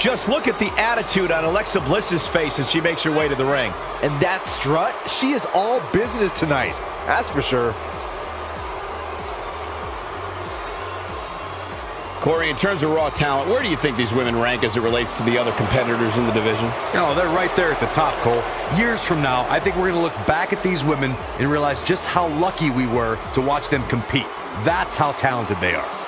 Just look at the attitude on Alexa Bliss's face as she makes her way to the ring. And that strut, she is all business tonight. That's for sure. Corey, in terms of raw talent, where do you think these women rank as it relates to the other competitors in the division? Oh, they're right there at the top, Cole. Years from now, I think we're going to look back at these women and realize just how lucky we were to watch them compete. That's how talented they are.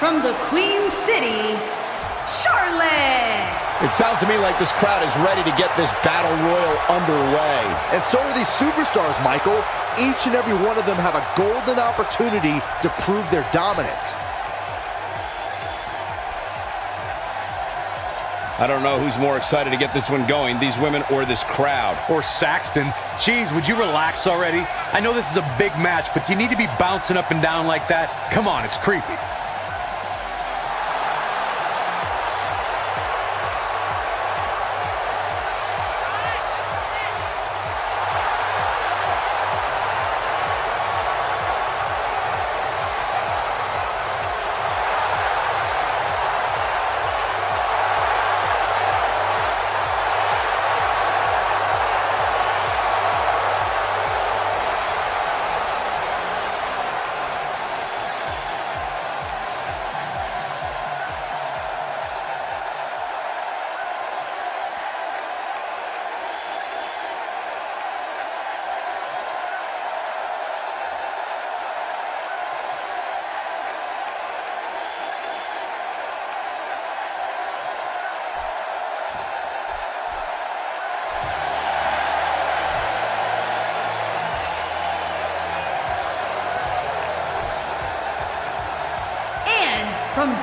From the Queen City, Charlotte. It sounds to me like this crowd is ready to get this battle royal underway. And so are these superstars, Michael. Each and every one of them have a golden opportunity to prove their dominance. I don't know who's more excited to get this one going, these women or this crowd. Or Saxton. Jeez, would you relax already? I know this is a big match, but you need to be bouncing up and down like that. Come on, it's creepy.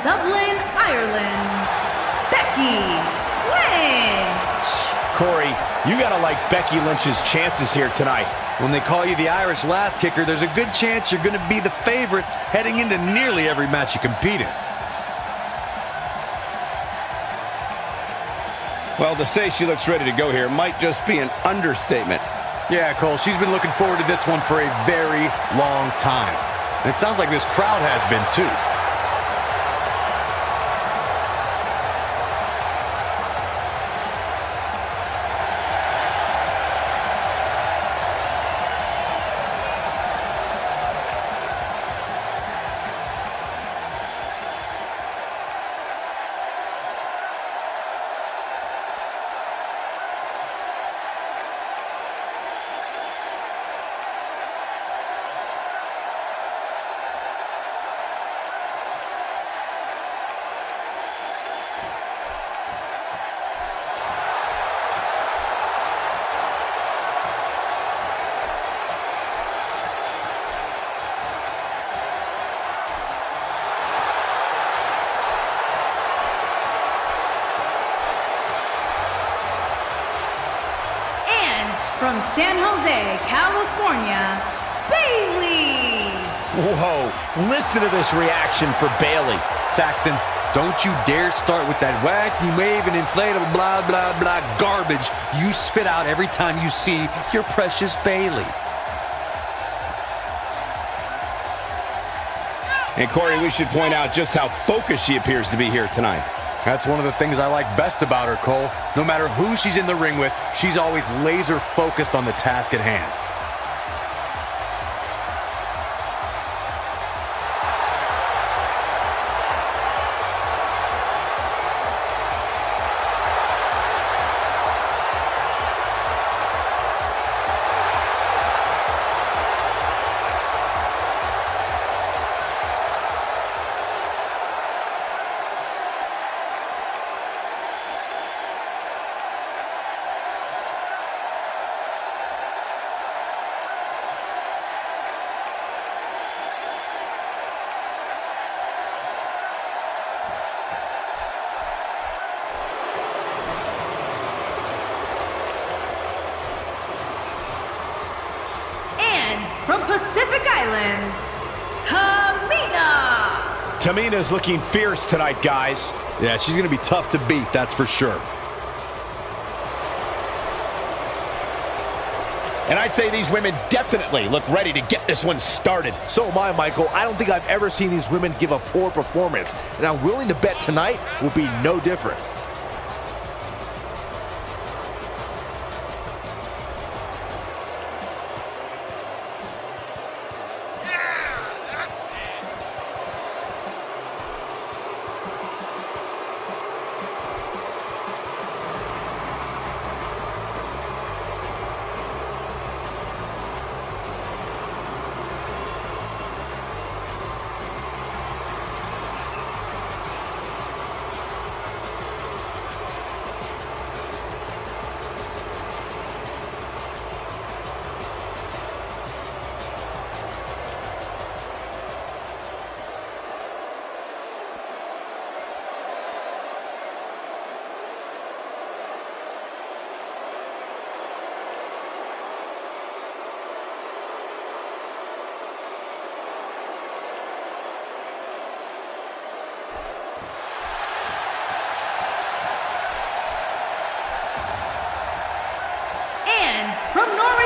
Dublin, Ireland, Becky Lynch. Corey, you gotta like Becky Lynch's chances here tonight. When they call you the Irish Lass Kicker, there's a good chance you're gonna be the favorite heading into nearly every match you compete in. Well, to say she looks ready to go here might just be an understatement. Yeah, Cole, she's been looking forward to this one for a very long time. And it sounds like this crowd has been too. California, Bayley. Whoa, listen to this reaction for Bayley. Saxton, don't you dare start with that wacky wave and inflatable blah, blah, blah garbage you spit out every time you see your precious Bayley. And Corey, we should point out just how focused she appears to be here tonight. That's one of the things I like best about her, Cole. No matter who she's in the ring with, she's always laser focused on the task at hand. Tamina's looking fierce tonight, guys. Yeah, she's going to be tough to beat, that's for sure. And I'd say these women definitely look ready to get this one started. So am I, Michael. I don't think I've ever seen these women give a poor performance, and I'm willing to bet tonight will be no different.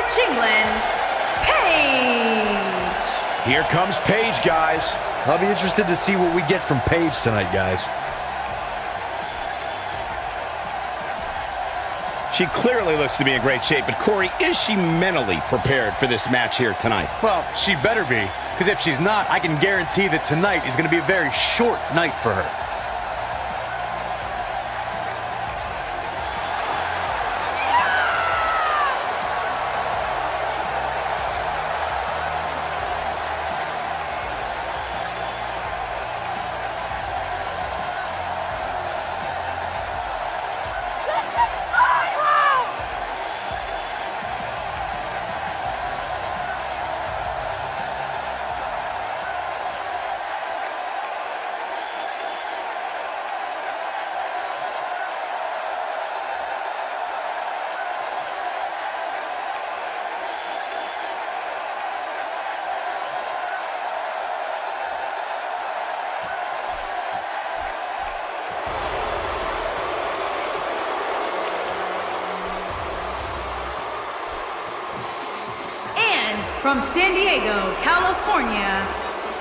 From Norwich, England, Paige. Here comes Paige, guys. I'll be interested to see what we get from Paige tonight, guys. She clearly looks to be in great shape, but Corey, is she mentally prepared for this match here tonight? Well, she better be, because if she's not, I can guarantee that tonight is going to be a very short night for her. From San Diego, California,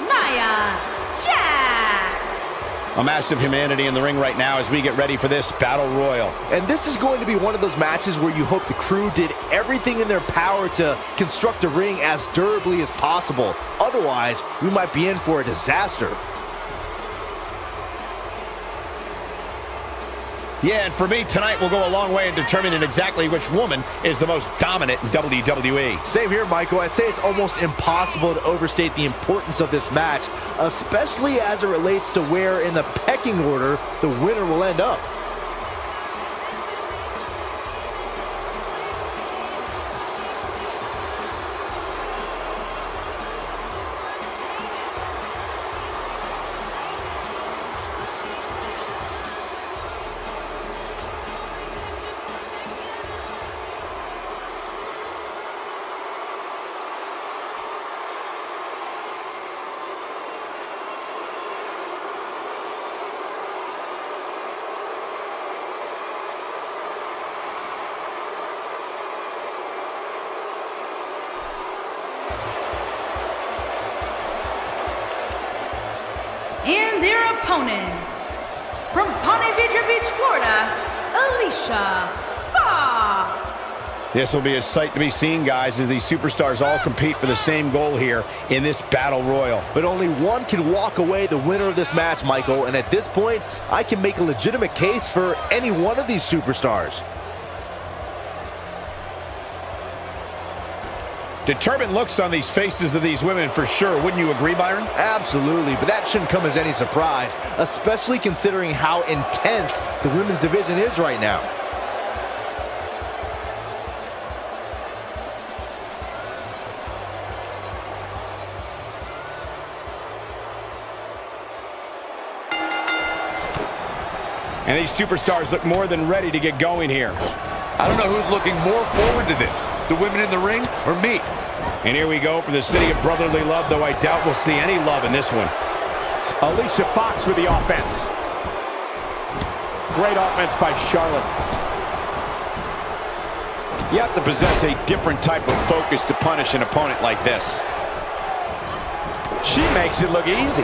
Nia Jax. A massive humanity in the ring right now as we get ready for this battle royal. And this is going to be one of those matches where you hope the crew did everything in their power to construct a ring as durably as possible. Otherwise, we might be in for a disaster. Yeah, and for me, tonight will go a long way in determining exactly which woman is the most dominant in WWE. Same here, Michael. I'd say it's almost impossible to overstate the importance of this match, especially as it relates to where in the pecking order the winner will end up. Fox. This will be a sight to be seen, guys, as these superstars all compete for the same goal here in this battle royal. But only one can walk away the winner of this match, Michael. And at this point, I can make a legitimate case for any one of these superstars. Determined looks on these faces of these women for sure. Wouldn't you agree, Byron? Absolutely, but that shouldn't come as any surprise, especially considering how intense the women's division is right now. And these superstars look more than ready to get going here. I don't know who's looking more forward to this, the women in the ring or me. And here we go for the city of brotherly love, though I doubt we'll see any love in this one. Alicia Fox with the offense. Great offense by Charlotte. You have to possess a different type of focus to punish an opponent like this. She makes it look easy.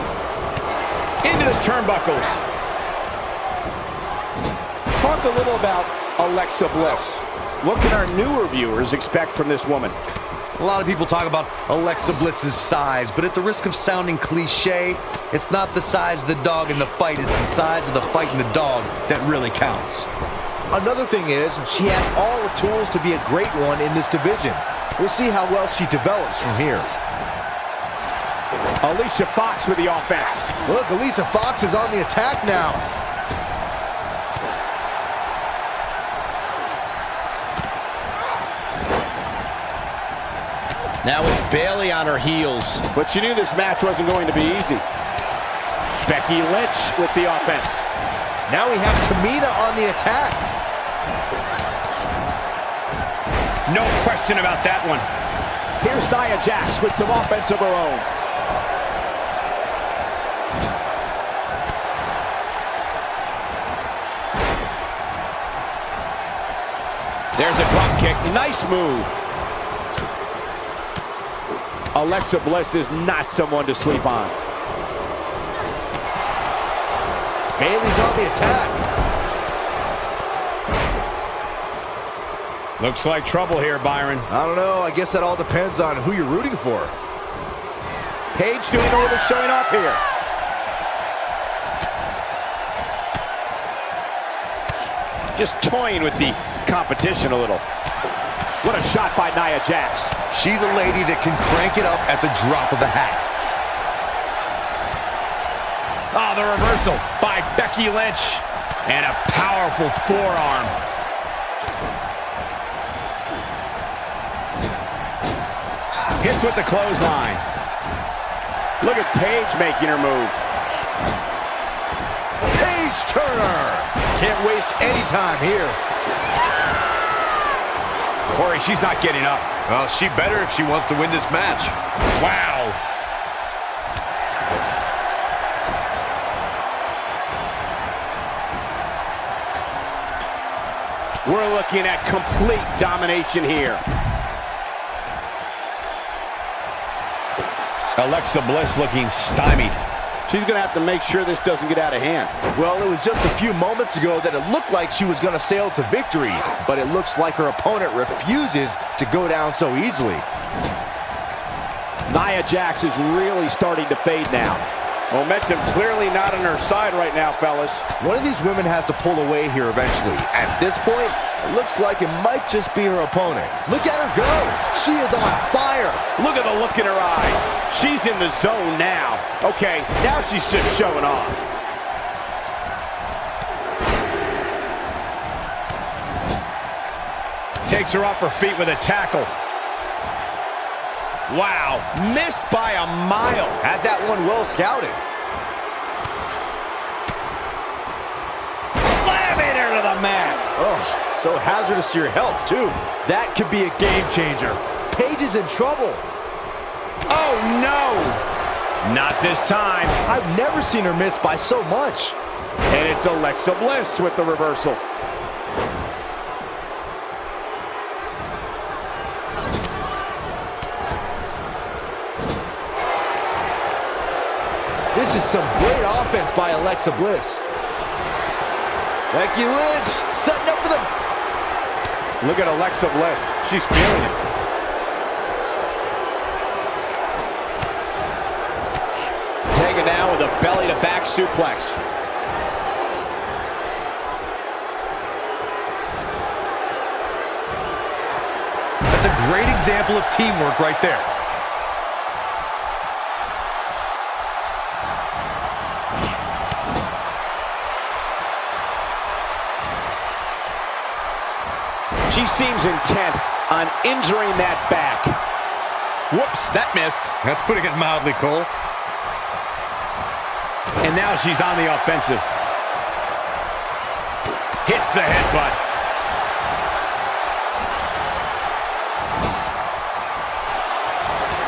Into the turnbuckles. Talk a little about Alexa Bliss. What can our newer viewers expect from this woman? A lot of people talk about Alexa Bliss's size, but at the risk of sounding cliche, it's not the size of the dog in the fight, it's the size of the fight in the dog that really counts. Another thing is, she has all the tools to be a great one in this division. We'll see how well she develops from here. Alicia Fox with the offense. Look, Alicia Fox is on the attack now. Now it's Bayley on her heels. But you knew this match wasn't going to be easy. Becky Lynch with the offense. Now we have Tamina on the attack. No question about that one. Here's Nia Jax with some offense of her own. There's a drop kick. Nice move. Alexa Bliss is not someone to sleep on. Bayley's on the attack. Looks like trouble here, Byron. I don't know. I guess that all depends on who you're rooting for. Paige doing a little showing off here. Just toying with the competition a little. What a shot by Nia Jax. She's a lady that can crank it up at the drop of the hat. Oh, the reversal by Becky Lynch. And a powerful forearm. Hits with the clothesline. Look at Paige making her move. Paige Turner. Can't waste any time here. Corey, she's not getting up. Well, she better if she wants to win this match. Wow. We're looking at complete domination here. Alexa Bliss looking stymied. She's going to have to make sure this doesn't get out of hand. Well, it was just a few moments ago that it looked like she was going to sail to victory, but it looks like her opponent refuses to go down so easily. Nia Jax is really starting to fade now. Momentum clearly not on her side right now, fellas. One of these women has to pull away here eventually. At this point, looks like it might just be her opponent. Look at her go. She is on fire. Look at the look in her eyes. She's in the zone now. Okay, now she's just showing off. Takes her off her feet with a tackle. Wow, missed by a mile. Had that one well scouted. Slamming her to the mat. Oh, so hazardous to your health, too. That could be a game changer. Paige is in trouble. Oh, no. Not this time. I've never seen her miss by so much. And it's Alexa Bliss with the reversal. This is some great offense by Alexa Bliss. Becky Lynch setting up for the... Look at Alexa Bliss. She's feeling it. Taken down with a belly-to-back suplex. That's a great example of teamwork right there. She seems intent on injuring that back. Whoops, that missed. That's putting it mildly, Cole. And now she's on the offensive. Hits the headbutt.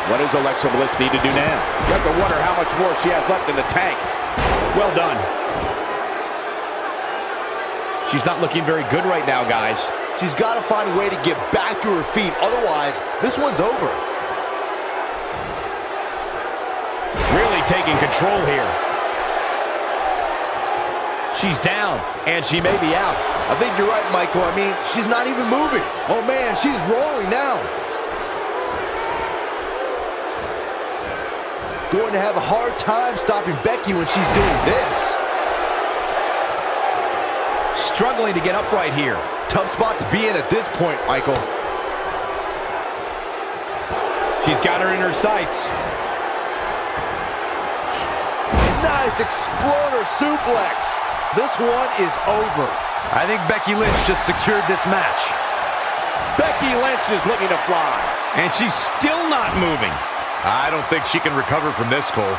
What does Alexa Bliss need to do now? You have to wonder how much more she has left in the tank. Well done. She's not looking very good right now, guys. She's got to find a way to get back to her feet. Otherwise, this one's over. Really taking control here. She's down, and she may be out. I think you're right, Michael. I mean, she's not even moving. Oh, man, she's rolling now. Going to have a hard time stopping Becky when she's doing this. Struggling to get upright here. Tough spot to be in at this point, Michael. She's got her in her sights. Nice exploder suplex. This one is over. I think Becky Lynch just secured this match. Becky Lynch is looking to fly. And she's still not moving. I don't think she can recover from this, Cole.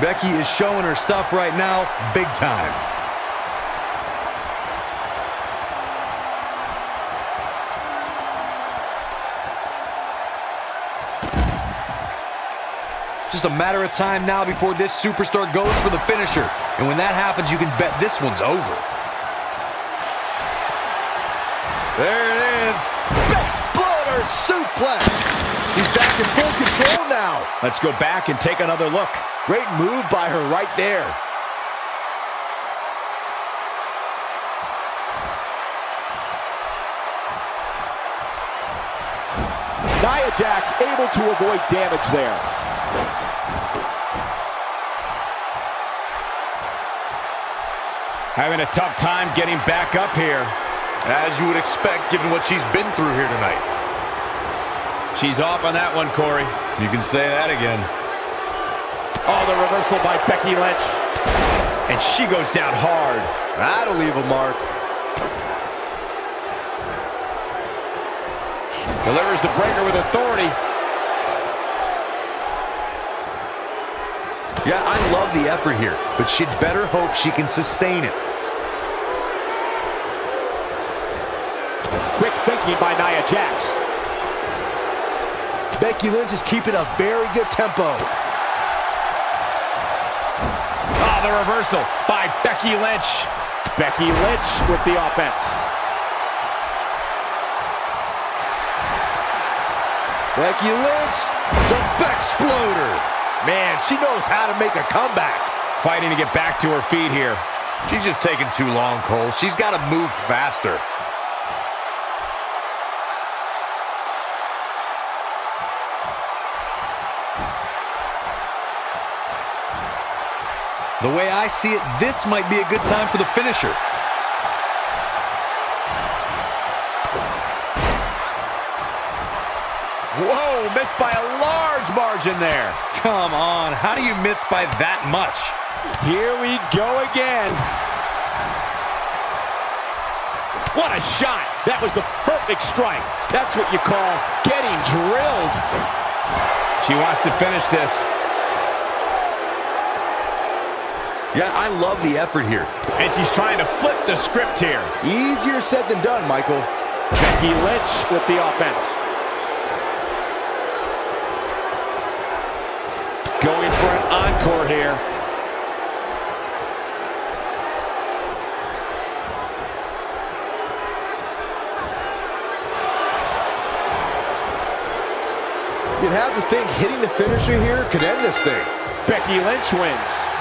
Becky is showing her stuff right now, big time. Just a matter of time now before this superstar goes for the finisher. And when that happens, you can bet this one's over. There it is. Exploder suplex. He's back in full control now. Let's go back and take another look. Great move by her right there. Nia Jax able to avoid damage there. Having a tough time getting back up here. As you would expect, given what she's been through here tonight. She's off on that one, Corey. You can say that again. Oh, the reversal by Becky Lynch. And she goes down hard. That'll leave a mark. Delivers the breaker with authority. Yeah, I love the effort here, but she'd better hope she can sustain it. Quick thinking by Nia Jax. Becky Lynch is keeping a very good tempo. Ah, the reversal by Becky Lynch. Becky Lynch with the offense. Becky Lynch, the Bexploder. Man, she knows how to make a comeback. Fighting to get back to her feet here. She's just taking too long, Cole. She's got to move faster. The way I see it, this might be a good time for the finisher. Whoa, missed by a large margin there. Come on, how do you miss by that much? Here we go again. What a shot. That was the perfect strike. That's what you call getting drilled. She wants to finish this. Yeah, I love the effort here. And she's trying to flip the script here. Easier said than done, Michael. Becky Lynch with the offense. Going for an encore here. You'd have to think hitting the finisher here could end this thing. Becky Lynch wins.